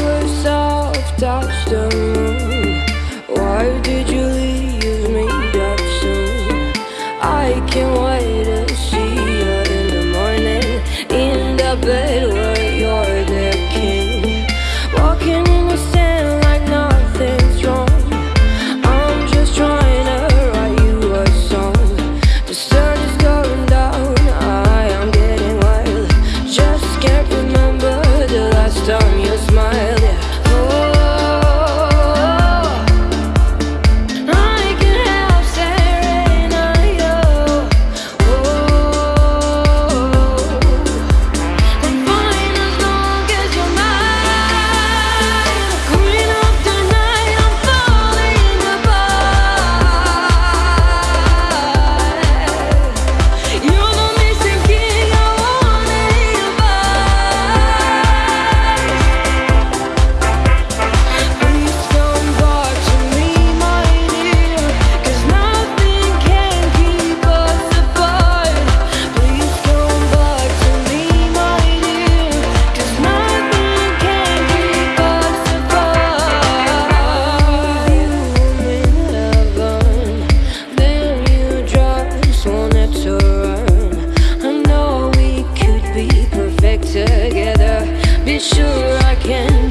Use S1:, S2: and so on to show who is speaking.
S1: were soft touched the moon Why did you first time you smile. sure I can.